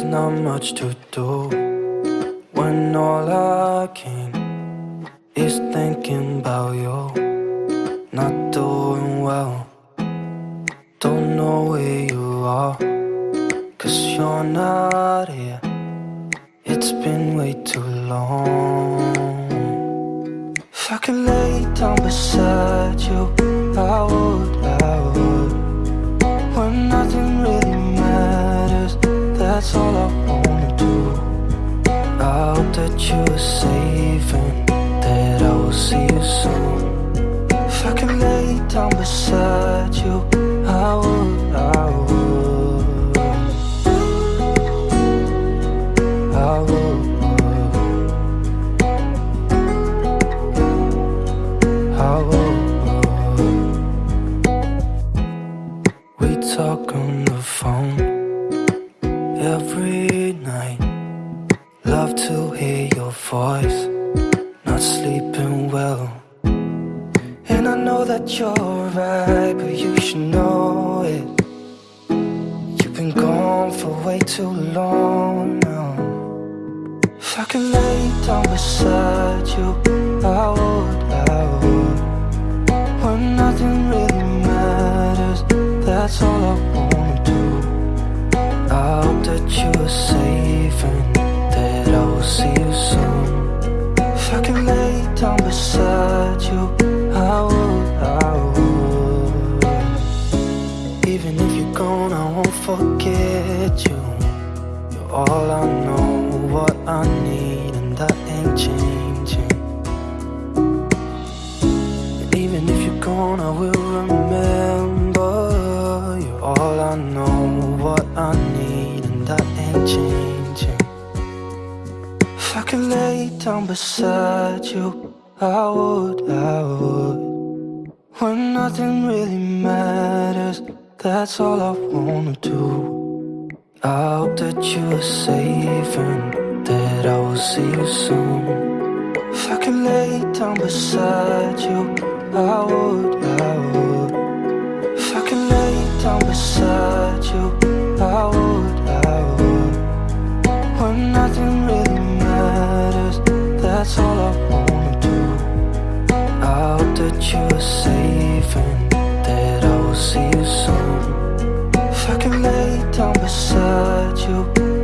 there's not much to do when all I can is thinking about you. Not doing well, don't know where you are, cause you're not here. It's been way too long. If I could lay down beside you, I would, that's all I wanna do. I hope that you are safe and that I will see you soon. If I could lay down beside you, I would, I would. I would. I would. We talk on the phone know that you're right, but you should know it. You've been gone for way too long now. If I could lay down beside you, I would, I would. When nothing really matters, that's all I wanna do. I hope that you are safe and that I will see you soon. If I could lay down beside you, forget you. You're all I know, what I need, and that ain't changing. And even if you're gone, I will remember. You're all I know, what I need, and that ain't changing. If I could lay down beside you, I would, I would. When nothing really matters, that's all I wanna do. I hope that you are safe and that I will see you soon. If I could lay down beside you, I would, I would. If I could lay down beside you, lay down beside you,